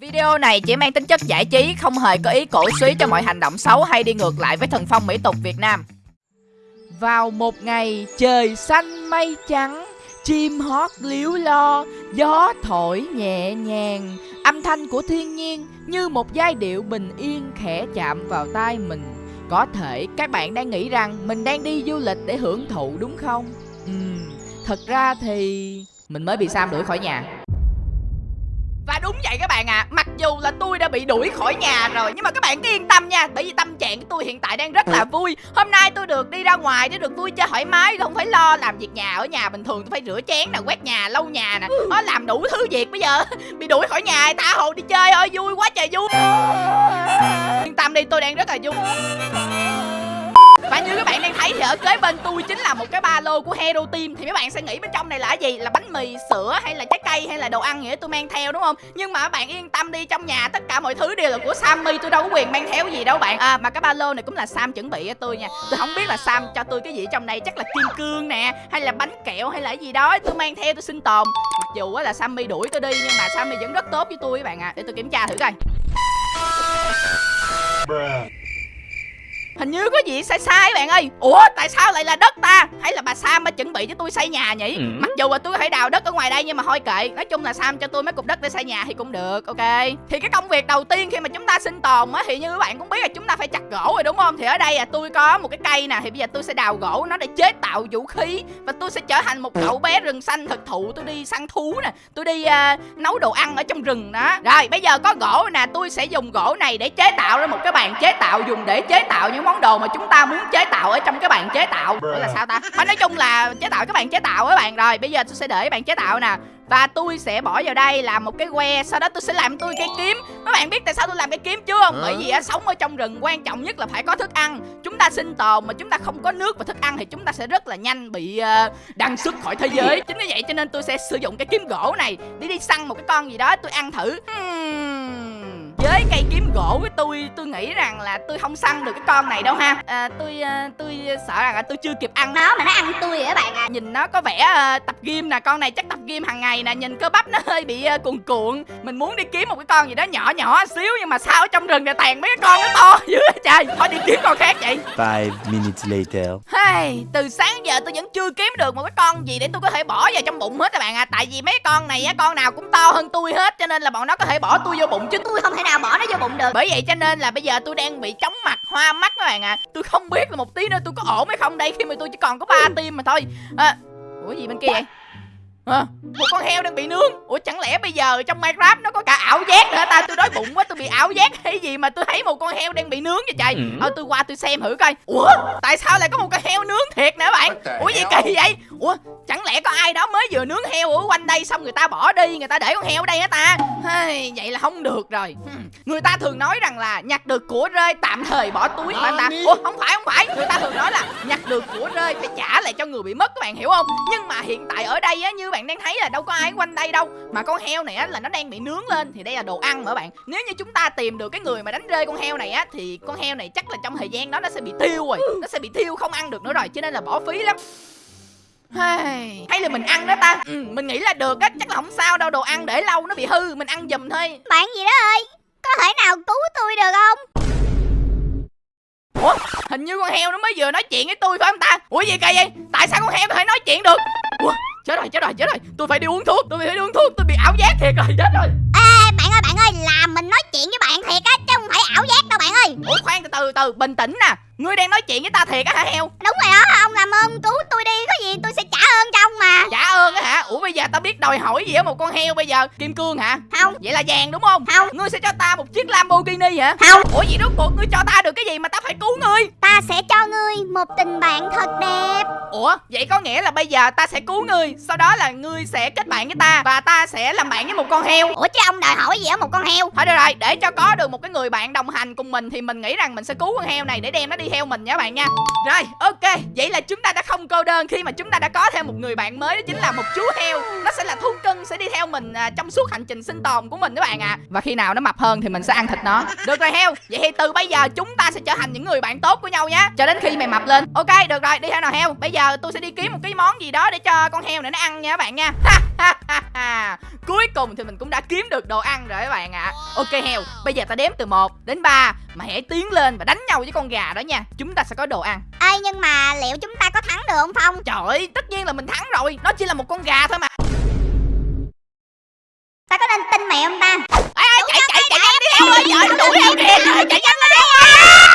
Video này chỉ mang tính chất giải trí, không hề có ý cổ suý cho mọi hành động xấu hay đi ngược lại với thần phong mỹ tục Việt Nam. Vào một ngày trời xanh mây trắng, chim hót líu lo, gió thổi nhẹ nhàng, âm thanh của thiên nhiên như một giai điệu bình yên khẽ chạm vào tai mình. Có thể các bạn đang nghĩ rằng mình đang đi du lịch để hưởng thụ đúng không? Ừm, thật ra thì mình mới bị Sam đuổi khỏi nhà. Và đúng vậy các bạn ạ à. Mặc dù là tôi đã bị đuổi khỏi nhà rồi Nhưng mà các bạn cứ yên tâm nha Bởi vì tâm trạng của tôi hiện tại đang rất là vui. Hôm nay tôi được đi ra ngoài để được vui chơi thoải mái Không phải lo làm việc nhà Ở nhà bình thường tôi phải rửa chén nè Quét nhà, lau nhà nè Nó làm đủ thứ việc bây giờ. Bị đuổi khỏi nhà tha hồ đi chơi ơi Vui quá trời vui. Yên tâm đi tôi đang rất là vui và như các bạn đang thấy thì ở kế bên tôi chính là một cái ba lô của Hero Team. Thì mấy bạn sẽ nghĩ bên trong này là gì? Là bánh mì, sữa hay là trái cây hay là đồ ăn nghĩa tôi mang theo đúng không? Nhưng mà các bạn yên tâm đi trong nhà tất cả mọi thứ đều là của Sammy. Tôi đâu có quyền mang theo gì đâu bạn. À mà cái ba lô này cũng là Sam chuẩn bị cho tôi nha. Tôi không biết là Sam cho tôi cái gì trong này Chắc là kim cương nè Hay là bánh kẹo hay là gì đó. Tôi mang theo tôi sinh tồn. Mặc dù là Sammy đuổi tôi đi Nhưng mà Sammy vẫn rất tốt với tôi các bạn ạ. À. Để tôi kiểm tra thử coi. Hình như có gì sai sai bạn ơi. Ủa tại sao lại là đất ta? Hay là bà Sam mới chuẩn bị cho tôi xây nhà nhỉ? Ừ. Mặc dù là tôi thể đào đất ở ngoài đây Nhưng mà thôi kệ. Nói chung là Sam cho tôi mấy cục đất để xây nhà thì cũng được Ok. Thì cái công việc đầu tiên khi mà chúng ta sinh tồn á Thì như các bạn cũng biết là chúng ta phải chặt gỗ rồi đúng không? Thì ở đây à tôi có một cái cây nè Thì bây giờ tôi sẽ đào gỗ nó để chế tạo vũ khí Và tôi sẽ trở thành một cậu bé rừng xanh thực thụ. Tôi đi săn thú nè Tôi đi uh, nấu đồ ăn ở trong rừng đó. Rồi bây giờ có gỗ nè Tôi sẽ dùng gỗ này để chế tạo ra một cái bàn chế tạo Dùng để chế tạo những món đồ mà chúng ta muốn chế tạo ở trong cái bàn chế tạo. Ủa là sao ta? Phải nói chung là chế tạo cái bàn chế tạo các bạn. Rồi bây giờ tôi sẽ để bàn chế tạo nè. Và tôi sẽ bỏ vào đây làm một cái que Sau đó tôi sẽ làm tôi cây kiếm. Các bạn biết tại sao tôi làm cây kiếm chưa? Không Bởi vì á, sống ở trong rừng quan trọng nhất là phải có thức ăn. Chúng ta sinh tồn mà chúng ta không có nước và thức ăn Thì chúng ta sẽ rất là nhanh bị uh, đăng xuất khỏi thế giới. Chính vì vậy cho nên tôi sẽ sử dụng cái kiếm gỗ này Để đi săn một cái con gì đó tôi ăn thử. Hmm với cây kiếm gỗ của tôi tôi nghĩ rằng là tôi không săn được cái con này đâu ha. À, tôi uh, tôi sợ rằng là tôi chưa kịp ăn. Nó mà nó ăn tôi vậy bạn à? Nhìn nó có vẻ uh, tập gym nè con này chắc tập gym hàng ngày nè. Nhìn cơ bắp nó hơi bị uh, cuồn cuộn. Mình muốn đi kiếm một cái con gì đó nhỏ nhỏ xíu nhưng mà sao ở trong rừng này tàn mấy cái con nó to dữ trời? Thôi đi kiếm con khác vậy. Five minutes later. Hey, từ sáng giờ tôi vẫn chưa kiếm được một cái con gì để tôi có thể bỏ vào trong bụng hết các bạn à. Tại vì mấy con này á con nào cũng to hơn tôi hết cho nên là bọn nó có thể bỏ tôi vô bụng chứ. Tôi không thể nào bỏ nó vô bụng được. Bởi vậy cho nên là bây giờ tôi đang bị chóng mặt hoa mắt các bạn à tôi không biết là một tí nữa tôi có ổn hay không đây khi mà tôi chỉ còn có ba tim mà thôi. À, ủa gì bên kia vậy? À, một con heo đang bị nướng. Ủa chẳng lẽ bây giờ trong minecraft nó có cả ảo giác nữa ta? Tôi đói bụng quá tôi bị ảo giác hay gì mà tôi thấy một con heo đang bị nướng vậy trời? Ừ. thôi tôi qua tôi xem thử coi. Ủa tại sao lại có một con heo nướng thiệt nè bạn? Ủa gì kỳ vậy? Ủa chẳng lẽ có ai đó mới vừa nướng heo ở quanh đây xong người ta bỏ đi người ta để con heo ở đây hả ta? Hey, vậy là không được rồi. Người ta thường nói rằng là nhặt được của rơi tạm thời bỏ túi mà ta? Ủa không phải không phải. Người ta thường nói là nhặt được của rơi phải trả lại cho người bị mất các bạn hiểu không? Nhưng mà hiện tại ở đây á như bạn đang thấy là đâu có ai quanh đây đâu. Mà con heo này á là nó đang bị nướng lên thì đây là đồ ăn mà bạn? Nếu như chúng ta tìm được cái người mà đánh rơi con heo này á thì con heo này chắc là trong thời gian đó nó sẽ bị tiêu rồi. Nó sẽ bị tiêu không ăn được nữa rồi cho nên là bỏ phí lắm hay, hay là mình ăn đó ta. Ừ, Mình nghĩ là được á Chắc là không sao đâu Đồ ăn để lâu nó bị hư Mình ăn giùm thôi. Bạn gì đó ơi Có thể nào cứu tôi được không? Ủa hình như con heo nó mới vừa nói chuyện với tôi phải không ta? Ủa gì kỳ vậy? Tại sao con heo có thể nói chuyện được? Ủa chết rồi chết rồi chết rồi. Tôi phải đi uống thuốc Tôi phải đi uống thuốc Tôi bị ảo giác thiệt rồi chết rồi. Ê bạn ơi bạn ơi Là mình nói chuyện với bạn thiệt á Chứ không phải ảo giác đâu bạn ơi. Ủa khoan từ từ từ bình tĩnh nè Ngươi đang nói chuyện với ta thiệt á hả heo? Đúng rồi đó ông làm ơn cứu tôi đi Có gì tôi sẽ trả ơn cho ông mà. Trả ơn á hả? Ủa bây giờ ta biết đòi hỏi gì ở một con heo bây giờ? Kim cương hả? Không. Vậy là vàng đúng không? Không. Ngươi sẽ cho ta một chiếc Lamborghini hả? Không. Ủa vậy rốt cuộc ngươi cho ta được cái gì mà ta phải cứu ngươi? Ta sẽ cho ngươi một tình bạn thật đẹp. Ủa vậy có nghĩa là bây giờ ta sẽ cứu ngươi Sau đó là ngươi sẽ kết bạn với ta Và ta sẽ làm bạn với một con heo. Ủa chứ ông đòi hỏi gì ở một con heo? Thôi được rồi để cho có được một cái người bạn đồng hành cùng mình Thì mình nghĩ rằng mình sẽ cứu con heo này để đem nó đi theo mình nha bạn nha. Rồi ok. Vậy là chúng ta đã không cô đơn Khi mà chúng ta đã có thêm một người bạn mới Đó chính là một chú heo. Nó sẽ là thú cưng Sẽ đi theo mình à, trong suốt hành trình sinh tồn của mình các bạn ạ. À. Và khi nào nó mập hơn thì mình sẽ ăn thịt nó. Được rồi heo. Vậy thì từ bây giờ chúng ta sẽ trở thành những người bạn tốt của nhau nhé Cho đến khi mày mập lên. Ok được rồi. Đi theo nào heo? Bây giờ tôi sẽ đi kiếm một cái món gì đó Để cho con heo này nó ăn nha các bạn nha. Cuối cùng thì mình cũng đã kiếm được đồ ăn rồi các bạn ạ. À. Ok heo. Bây giờ ta đếm từ 1 đến 3 Mà hãy tiến lên và đánh nhau với con gà đó nha. Chúng ta sẽ có đồ ăn. Ê nhưng mà liệu chúng ta có thắng được không Phong? Trời ơi tất nhiên là mình thắng rồi. Nó chỉ là một con gà thôi mà. Ta có nên tin mẹ không ta? Ê, ê, chạy chạy chạy nhanh đi. heo ơi Trời đuổi heo kìa. Chạy nhanh lên. Đi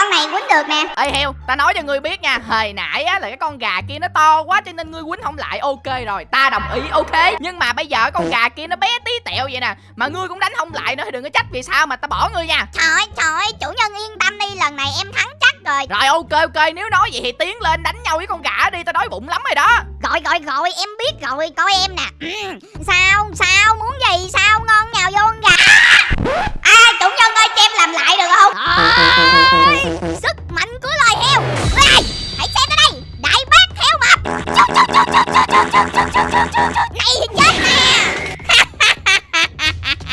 con này quýnh được nè. Ê heo, ta nói cho ngươi biết nha Hồi nãy á là cái con gà kia nó to quá Cho nên ngươi quýnh không lại Ok rồi, ta đồng ý ok. Nhưng mà bây giờ con gà kia nó bé tí tẹo vậy nè Mà ngươi cũng đánh không lại nữa Thì đừng có trách vì sao mà ta bỏ ngươi nha. Trời ơi trời ơi chủ nhân yên tâm đi Lần này em thắng rồi Rồi ok ok nếu nói vậy thì tiến lên đánh nhau với con gà đi Tao đói bụng lắm rồi đó Rồi rồi rồi em biết rồi coi em nè. Sao sao muốn gì sao ngon nhào vô con gà À chủ nhân ơi cho em làm lại được không Ôi, Sức mạnh của loài heo Ai, Hãy xem tới đây Đại bác heo mập Này thì chết nè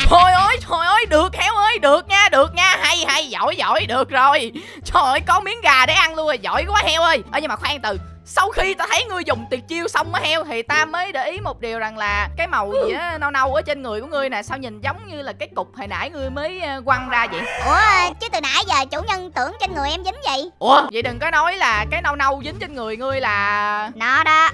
Thôi ơi trời ơi được heo ơi, được nha, được nha. Hay hay, giỏi giỏi, được rồi. Trời ơi, có miếng gà để ăn luôn rồi, giỏi quá heo ơi. Ơ nhưng mà khoan từ sau khi ta thấy ngươi dùng tuyệt chiêu xong á heo thì ta mới để ý một điều rằng là cái màu gì á nâu nâu ở trên người của ngươi nè sao nhìn giống như là cái cục hồi nãy ngươi mới quăng ra vậy? Ủa chứ từ nãy giờ chủ nhân tưởng trên người em dính gì ủa? Vậy đừng có nói là cái nâu nâu dính trên người ngươi là Nó đó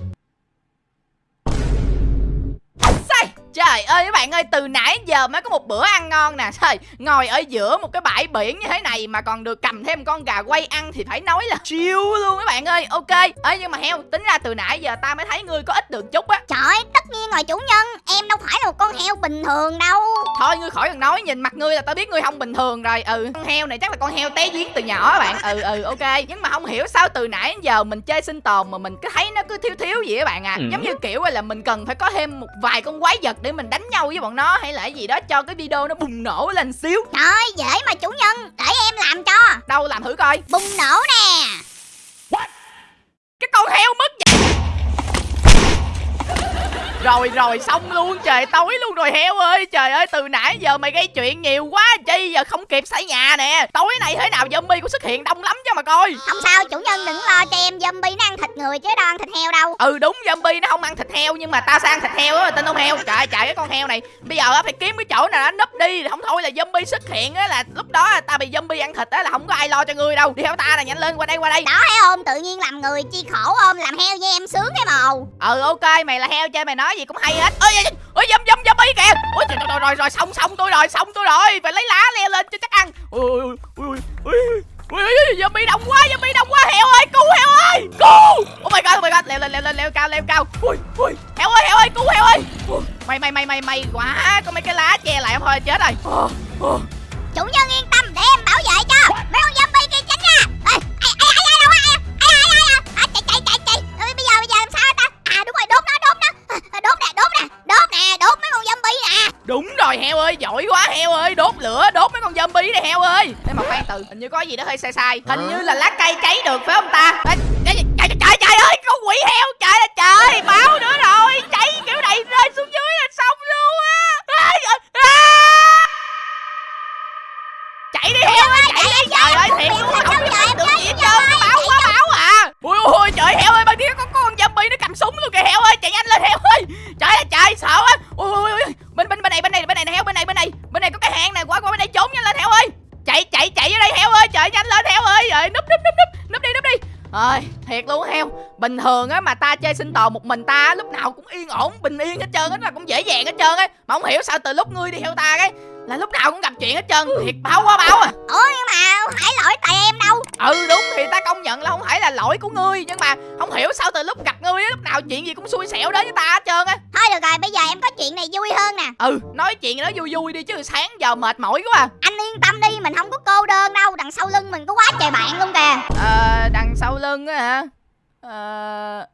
trời ơi các bạn ơi từ nãy giờ mới có một bữa ăn ngon nè. Trời ngồi ở giữa một cái bãi biển như thế này mà còn được cầm thêm con gà quay ăn thì phải nói là chiêu luôn các bạn ơi. Ok ơi nhưng mà heo tính ra từ nãy giờ ta mới thấy ngươi có ít được chút á. Trời ơi, tất nhiên rồi chủ nhân. Em đâu phải là một con heo bình thường đâu. Thôi ngươi khỏi cần nói nhìn mặt ngươi là tao biết ngươi không bình thường rồi. Ừ con heo này chắc là con heo té giếng từ nhỏ các bạn. Ừ ừ ok. Nhưng mà không hiểu sao từ nãy giờ mình chơi sinh tồn mà mình cứ thấy nó cứ thiếu thiếu gì các bạn à. Ừ. giống như kiểu là mình cần phải có thêm một vài con quái vật để mình đánh nhau với bọn nó hay là gì đó cho cái video nó bùng nổ lên xíu. Trời dễ mà chủ nhân Để em làm cho. Đâu làm thử coi. Bùng nổ nè. Cái con heo mất vậy rồi rồi xong luôn. Trời tối luôn rồi heo ơi. Trời ơi từ nãy giờ mày gây chuyện nhiều quá chi giờ không kịp xây nhà nè. Tối nay thế nào zombie cũng xuất hiện đông lắm cho mà coi. Không sao, chủ nhân đừng lo cho em. Zombie nó ăn thịt người chứ đâu ăn thịt heo đâu. Ừ đúng zombie nó không ăn thịt heo nhưng mà tao sang thịt heo á tên ông heo. Trời trời cái con heo này. Bây giờ phải kiếm cái chỗ nào nó nấp đi không thôi là zombie xuất hiện á là lúc đó tao bị zombie ăn thịt á là không có ai lo cho ngươi đâu. Đi theo ta nè nhanh lên qua đây qua đây. Đó thấy không, tự nhiên làm người chi khổ ôm Làm heo với em sướng cái màu ừ ok mày là heo chơi mày nói gì cũng hay hết. Ơi ơi dâm dâm dâm dâm kìa. Ôi trời, rồi rồi rồi xong xong tôi rồi xong tôi rồi. Phải lấy lá leo lên cho chắc ăn. Ôi ôi ôi ôi ui ui zombie đông quá zombie đông quá. Heo ơi cứu heo ơi cứu oh my god oh my god leo lên leo lên leo cao leo cao. Ui ui. Heo ơi heo ơi cứu heo ơi. Mày mày mày mày mày quá có mấy cái lá che lại không thôi chết rồi. Chủ nhân yên tâm rồi heo ơi giỏi quá heo ơi đốt lửa đốt mấy con zombie này heo ơi. Để mà khoan từ hình như có gì đó hơi sai sai. Hình như là lá cây cháy được phải không ta? Ê, trời, trời, trời, trời, trời ơi con quỷ heo trời ơi trời báo nữa rồi. Cháy kiểu này rơi xuống dưới là xong luôn á. Ê, à! chạy đi heo ơi chạy đi trời ơi thiệt luôn không có được gì hết trơn. báo quá báo. à ui ui trời heo ơi ban kia có, con zombie nó cầm súng luôn kìa heo ơi chạy nhanh lên heo ơi. Trời ơi trời sợ á ui ui ui bên bên bên này bên này bên này nè heo bên này bên này. Bên này có cái hang này qua qua bên đây trốn nhanh lên heo ơi. Chạy chạy chạy ở đây heo ơi trời nhanh lên heo ơi. Rồi núp núp núp núp núp đi núp đi. Ơi thiệt luôn heo. Bình thường á mà ta chơi sinh tồn một mình ta lúc nào cũng yên ổn bình yên hết trơn á là cũng dễ dàng hết trơn á. Mà không hiểu sao từ lúc ngươi đi theo ta cái là lúc nào cũng gặp chuyện hết trơn thiệt báo quá báo à. Ủa nhưng mà không phải lỗi tại em đâu. Ừ đúng thì ta công nhận là không phải là lỗi của ngươi nhưng mà không hiểu sao từ lúc gặp ngươi á lúc nào chuyện gì cũng xui xẻo đến với ta hết trơn á. Thôi được rồi, bây giờ em có chuyện này vui hơn nè. Ừ nói chuyện nó vui vui đi chứ sáng giờ mệt mỏi quá à. Anh yên tâm đi, mình không có cô đơn đâu Đằng sau lưng mình có quá trời bạn luôn kìa. Ờ đằng sau lưng á hả? Ờ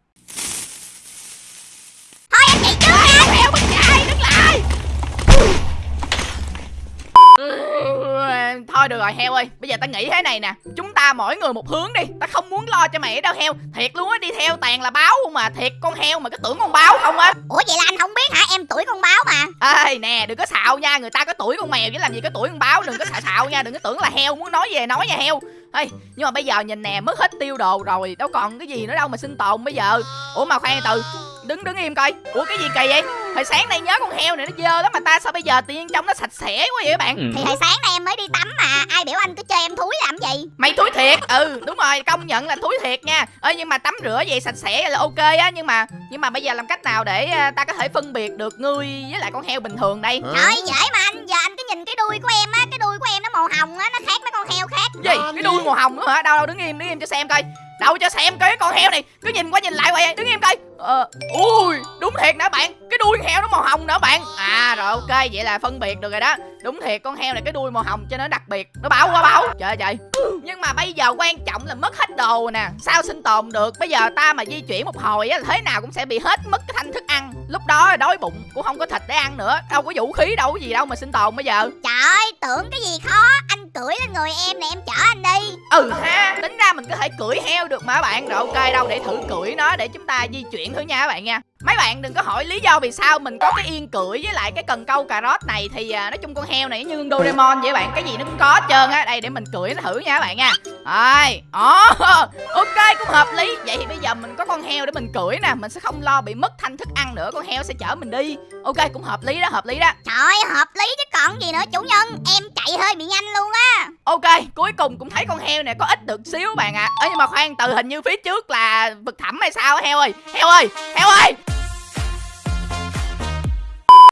rồi heo ơi. Bây giờ ta nghĩ thế này nè. Chúng ta mỗi người một hướng đi. Ta không muốn lo cho mày ở đâu heo. Thiệt luôn á đi theo toàn là báo không mà. Thiệt con heo mà cứ tưởng con báo không á. Ủa vậy là anh không biết hả, em tuổi con báo mà. Ê nè đừng có xạo nha. Người ta có tuổi con mèo chứ làm gì có tuổi con báo. Đừng có xạo xạo nha. Đừng có tưởng là heo muốn nói về nói nha heo. Ê nhưng mà bây giờ nhìn nè mất hết tiêu đồ rồi. Đâu còn cái gì nữa đâu mà sinh tồn bây giờ. Ủa mà khoan từ. Đứng đứng im coi. Ủa cái gì kỳ vậy hồi sáng nay nhớ con heo này nó dơ lắm mà ta sao bây giờ tự nhiên trong nó sạch sẽ quá vậy các bạn? Thì hồi sáng nay em mới đi tắm mà Ai biểu anh cứ chơi em thúi làm gì? Mày thúi thiệt ừ đúng rồi công nhận là thúi thiệt nha. Ơ nhưng mà tắm rửa vậy sạch sẽ là ok á nhưng mà nhưng mà bây giờ làm cách nào để à, ta có thể phân biệt được ngươi với lại con heo bình thường đây? Trời dễ mà anh Giờ anh cứ nhìn cái đuôi của em á Cái đuôi của em nó màu hồng á Nó khác mấy con heo khác. Gì? Cái đuôi màu hồng nữa hả? Đâu đâu đứng im đứng im cho xem coi đâu cho xem cái con heo này, cứ nhìn qua nhìn lại vậy à. đứng im coi. Ờ ui, đúng thiệt nè bạn. Cái đuôi heo nó màu hồng nữa bạn. À rồi, ok, vậy là phân biệt được rồi đó. Đúng thiệt, con heo này cái đuôi màu hồng cho nó đặc biệt. Nó bảo quá bảo trời ơi, trời. Nhưng mà bây giờ quan trọng là mất hết đồ nè. Sao sinh tồn được? Bây giờ ta mà di chuyển một hồi á, thế nào cũng sẽ bị hết mất cái thanh thức ăn. Lúc đó đói bụng, cũng không có thịt để ăn nữa. Đâu có vũ khí, đâu có gì đâu mà sinh tồn bây giờ. Trời ơi, tưởng cái gì khó. Anh cưỡi lên người em nè em chở anh đi. Ừ ha tính ra mình có thể cưỡi heo được mà bạn. Rồi ok đâu để thử cưỡi nó để chúng ta di chuyển thử nha các bạn nha. Mấy bạn đừng có hỏi lý do vì sao mình có cái yên cưỡi với lại cái cần câu cà rốt này thì à, nói chung con heo này như Doraemon vậy bạn. Cái gì nó cũng có hết trơn á. Đây để mình cưỡi nó thử nha các bạn nha. Rồi ồ ok cũng hợp lý. Vậy thì bây giờ mình có con heo để mình cưỡi nè. Mình sẽ không lo bị mất thanh thức ăn nữa con heo sẽ chở mình đi. Ok cũng hợp lý đó hợp lý đó. Trời hợp lý chứ còn gì nữa chủ nhân. Em chạy hơi bị nhanh luôn á Ok, cuối cùng cũng thấy con heo này có ít được xíu bạn ạ. À. Nhưng mà khoan, từ hình như phía trước là vực thẳm hay sao heo ơi? Heo ơi, heo ơi.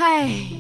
Hey,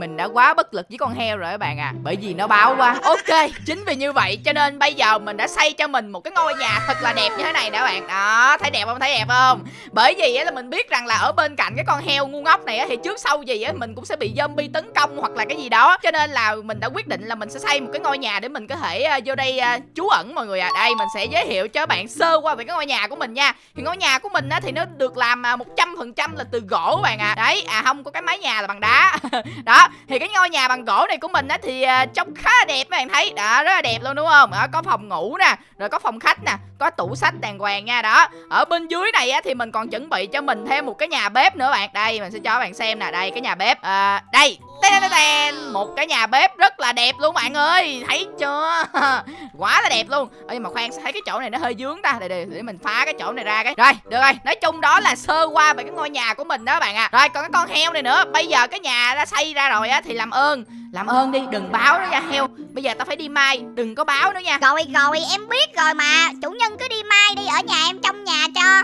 mình đã quá bất lực với con heo rồi các bạn à. Bởi vì nó báo quá. Ok Chính vì như vậy cho nên bây giờ mình đã xây cho mình một cái ngôi nhà thật là đẹp như thế này nè bạn. Đó thấy đẹp không? Thấy đẹp không? Bởi vì á là mình biết rằng là ở bên cạnh cái con heo ngu ngốc này á Thì trước sau gì á mình cũng sẽ bị zombie tấn công hoặc là cái gì đó. Cho nên là mình đã quyết định là mình sẽ xây một cái ngôi nhà để mình có thể uh, vô đây uh, trú ẩn mọi người à. Đây mình sẽ giới thiệu cho bạn sơ qua về cái ngôi nhà của mình nha. Thì ngôi nhà của mình á thì nó được làm à, một trăm phần trăm là từ gỗ các bạn à Đấy à không có cái mái nhà là bằng đá. Đó thì cái ngôi nhà bằng gỗ này của mình á thì à, trông khá là đẹp các bạn thấy. Đó rất là đẹp luôn đúng không? Đó, có phòng ngủ nè rồi có phòng khách nè có tủ sách đàng hoàng nha. Đó ở bên dưới này á thì mình còn chuẩn bị cho mình thêm một cái nhà bếp nữa bạn. Đây mình sẽ cho các bạn xem nè. Đây cái nhà bếp à, đây một cái nhà bếp rất là đẹp luôn bạn ơi thấy chưa? Quá là đẹp luôn. Ơ, nhưng mà khoan thấy cái chỗ này nó hơi dướng ta? Để, để, để mình phá cái chỗ này ra cái. Rồi được rồi. Nói chung đó là sơ qua về cái ngôi nhà của mình đó bạn à rồi còn cái con heo này nữa. Bây giờ cái nhà đã xây ra rồi á thì làm ơn. Làm ơn đi đừng báo nó nha heo. Bây giờ tao phải đi mai. Đừng có báo nữa nha. Rồi rồi em biết rồi mà. Chủ nhân cứ đi mai đi ở nhà em trong nhà cho.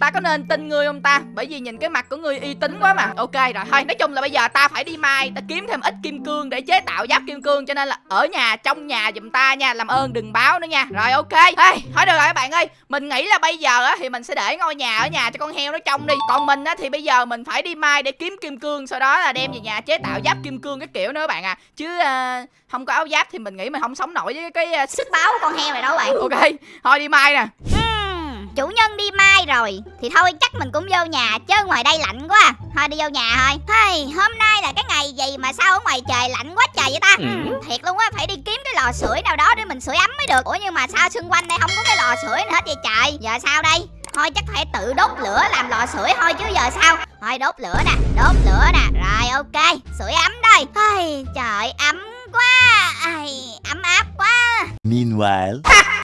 Ta có nên tin ngươi không ta? Bởi vì nhìn cái mặt của ngươi uy tín quá mà. Ok rồi thôi nói chung là bây giờ ta phải đi mai ta kiếm thêm ít kim cương để chế tạo giáp kim cương cho nên là ở nhà trong nhà giùm ta nha làm ơn đừng báo nữa nha. Rồi ok. Hey, thôi được rồi các bạn ơi mình nghĩ là bây giờ á thì mình sẽ để ngôi nhà ở nhà cho con heo nó trông đi. Còn mình á thì bây giờ mình phải đi mai để kiếm kim cương sau đó là đem về nhà chế tạo giáp kim cương cái kiểu nữa bạn à. Chứ uh, không có áo giáp thì mình nghĩ mình không sống nổi với cái uh, Sức báo của con heo này đâu bạn. Ok thôi đi mai nè. Ừ. Chủ nhân đi mai rồi. Thì thôi chắc mình cũng vô nhà Chứ ngoài đây lạnh quá. Thôi đi vô nhà thôi. Hey, Hôm nay là cái ngày gì mà sao ở ngoài trời lạnh quá trời vậy ta? Ừm, Thiệt luôn á Phải đi kiếm cái lò sưởi nào đó để mình sưởi ấm mới được. Ủa nhưng mà sao xung quanh đây không có cái lò sưởi nào hết vậy trời? Giờ sao đây? Thôi chắc phải tự đốt lửa làm lò sưởi thôi chứ giờ sao? Thôi đốt lửa nè Đốt lửa nè. Rồi ok Sưởi ấm đây. Hey, Trời ấm quá. Ai, Ấm áp quá. Meanwhile.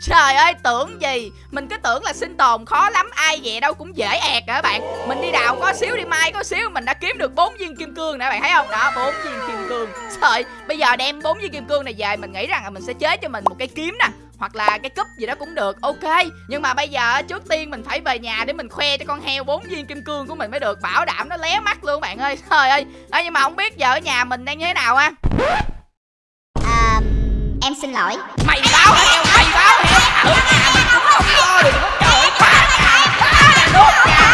Trời ơi tưởng gì? Mình cứ tưởng là sinh tồn khó lắm Ai vậy đâu cũng dễ ẹt hả bạn. Mình đi đào có xíu đi mai có xíu Mình đã kiếm được bốn viên kim cương nè bạn thấy không? Đó bốn viên kim cương. Trời bây giờ đem bốn viên kim cương này về Mình nghĩ rằng là mình sẽ chế cho mình một cây kiếm nè hoặc là cái cúp gì đó cũng được. Ok nhưng mà bây giờ trước tiên mình phải về nhà để mình khoe cho con heo bốn viên kim cương của mình mới được. Bảo đảm nó lé mắt luôn bạn ơi. Trời ơi. À, nhưng mà không biết giờ ở nhà mình đang như thế nào ha? À, Em xin lỗi. Mày báo heo mày báo heo ở nhà mình cũng không được trời nhà nhà đốt nhà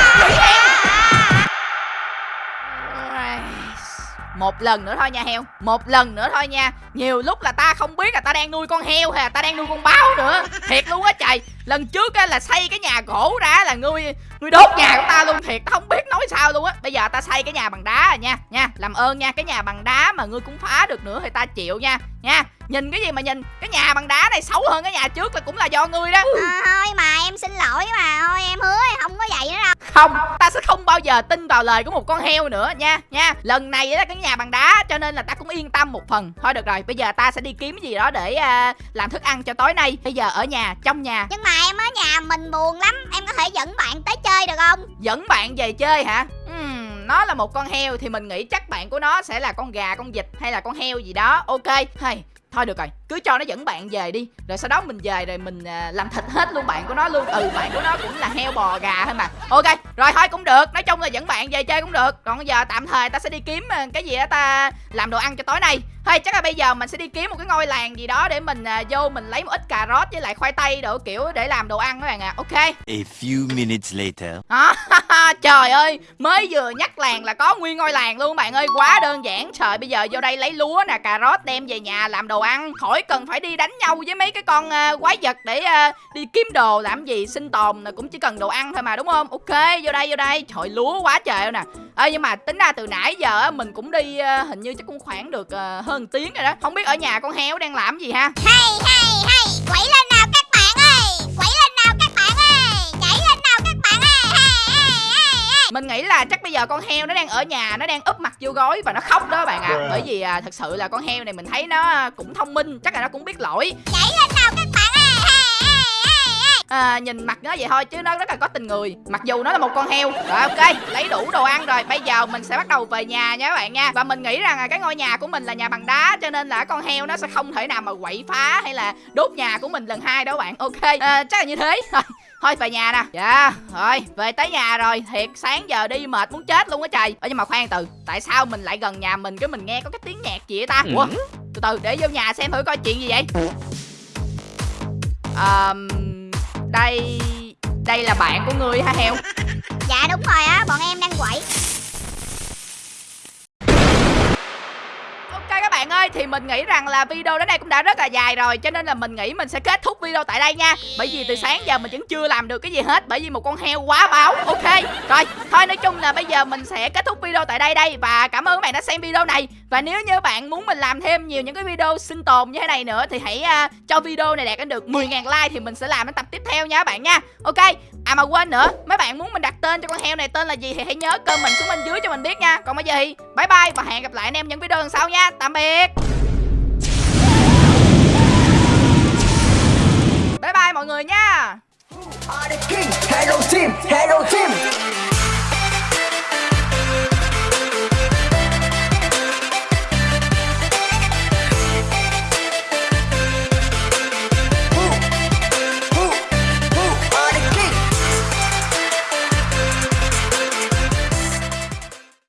một lần nữa thôi nha heo. Một lần nữa thôi nha. Nhiều lúc là ta không biết là ta đang nuôi con heo hay là ta đang nuôi con báo nữa. Thiệt luôn á, trời lần trước á là xây cái nhà gỗ ra là ngươi ngươi đốt nhà của ta luôn thiệt ta không biết nói sao luôn á. Bây giờ ta xây cái nhà bằng đá rồi nha nha. Làm ơn nha cái nhà bằng đá mà ngươi cũng phá được nữa thì ta chịu nha nha. Nhìn cái gì mà nhìn cái nhà bằng đá này xấu hơn cái nhà trước là cũng là do ngươi đó. À, Thôi mà em xin lỗi mà Thôi em hứa không có vậy nữa đâu. Không ta sẽ không bao giờ tin vào lời của một con heo nữa nha nha. Lần này là cái nhà bằng đá cho nên là ta cũng yên tâm một phần. Thôi được rồi bây giờ ta sẽ đi kiếm gì đó để à, làm thức ăn cho tối nay. Bây giờ ở nhà trong nhà. Nhưng mà em ở nhà mình buồn lắm Em có thể dẫn bạn tới chơi được không? Dẫn bạn về chơi hả? Uhm, nó là một con heo thì mình nghĩ chắc bạn của nó sẽ là con gà, con vịt hay là con heo gì đó. Ok, hay Thôi được rồi, cứ cho nó dẫn bạn về đi. Rồi sau đó mình về rồi mình à, làm thịt hết luôn bạn của nó luôn. Ừ, bạn của nó cũng là heo bò gà thôi mà. Ok, rồi thôi cũng được. Nói chung là dẫn bạn về chơi cũng được. Còn bây giờ tạm thời ta sẽ đi kiếm à, cái gì đó ta làm đồ ăn cho tối nay. Thôi chắc là bây giờ mình sẽ đi kiếm một cái ngôi làng gì đó Để mình à, vô mình lấy một ít cà rốt với lại khoai tây đồ kiểu để làm đồ ăn các bạn ạ. À. Ok. A few minutes later. À, trời ơi mới vừa nhắc làng là có nguyên ngôi làng luôn bạn ơi. Quá đơn giản. Trời bây giờ vô đây lấy lúa nè cà rốt đem về nhà làm đồ ăn. Khỏi cần phải đi đánh nhau với mấy cái con uh, quái vật để uh, đi kiếm đồ làm gì sinh tồn là cũng chỉ cần đồ ăn thôi mà đúng không? Ok vô đây vô đây. Trời lúa quá trời nè. Ơ nhưng mà tính ra từ nãy giờ mình cũng đi uh, hình như chắc cũng khoảng được uh, hơn tiếng rồi đó. Không biết ở nhà con heo đang làm gì ha? Hay hay hay. Quẩy lên nào mình nghĩ là chắc bây giờ con heo nó đang ở nhà nó đang úp mặt vô gối và nó khóc đó bạn ạ. À. bởi vì à, thật sự là con heo này mình thấy nó cũng thông minh chắc là nó cũng biết lỗi. Nhảy lên nào các bạn ơi! À, nhìn mặt nó vậy thôi chứ nó rất là có tình người mặc dù nó là một con heo. Rồi ok lấy đủ đồ ăn rồi bây giờ mình sẽ bắt đầu về nhà nha các bạn nha. Và mình nghĩ rằng là cái ngôi nhà của mình là nhà bằng đá cho nên là con heo nó sẽ không thể nào mà quậy phá hay là đốt nhà của mình lần hai đâu bạn. Ok à, chắc là như thế thôi về nhà nè. Dạ rồi về tới nhà rồi. Thiệt sáng giờ đi mệt muốn chết luôn á trời. Ơ nhưng mà khoan từ tại sao mình lại gần nhà mình cái mình nghe có cái tiếng nhạc gì vậy ta? Ủa từ từ để vô nhà xem thử coi chuyện gì vậy. Ờm, đây đây là bạn của ngươi hả heo? Dạ đúng rồi á Bọn em đang quẩy bạn ơi, thì mình nghĩ rằng là video đến đây cũng đã rất là dài rồi, Cho nên là mình nghĩ mình sẽ kết thúc video tại đây nha. Bởi vì từ sáng giờ mình vẫn chưa làm được cái gì hết, Bởi vì một con heo quá báo. Ok, rồi, thôi nói chung là bây giờ mình sẽ kết thúc video tại đây đây, Và cảm ơn các bạn đã xem video này. Và nếu như bạn muốn mình làm thêm nhiều những cái video sinh tồn như thế này nữa Thì hãy uh, cho video này đạt đến được 10.000 like thì mình sẽ làm cái tập tiếp theo nha các bạn nha. Ok, à mà quên nữa, mấy bạn muốn mình đặt tên cho con heo này tên là gì thì hãy nhớ comment xuống bên dưới cho mình biết nha. Còn bây giờ thì bye bye và hẹn gặp lại anh em những video lần sau nha. Tạm biệt. Bye bye mọi người nha. Hello team, hello team.